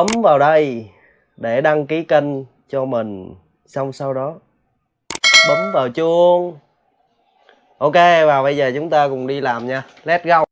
bấm vào đây để đăng ký kênh cho mình. Xong sau đó, bấm vào chuông. Ok, và bây giờ chúng ta cùng đi làm nha. Let's go.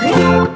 Música